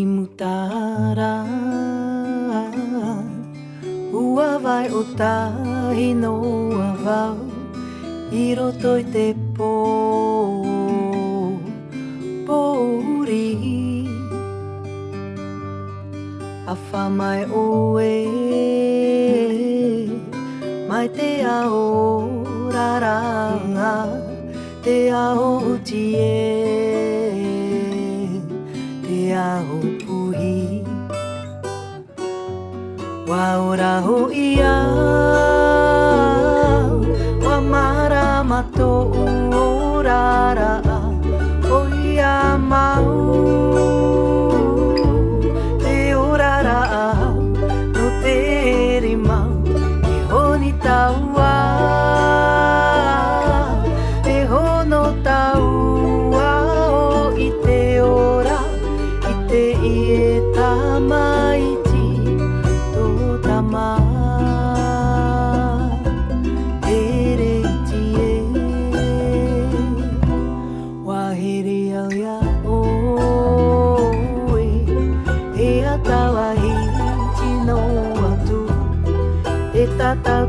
i mutara Ua vai o tahi noa vau I roto i te pō Pōuri A wha mai o e Mai te ao raranga Te ao uti Waura hu Wa mara mato urara O ia mau Te urara No te rima Ke honi taua e tal, tal,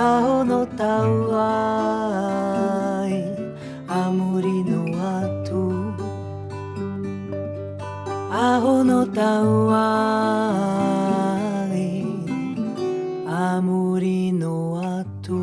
青のたわいあむりのあと青のたわいあむりのあと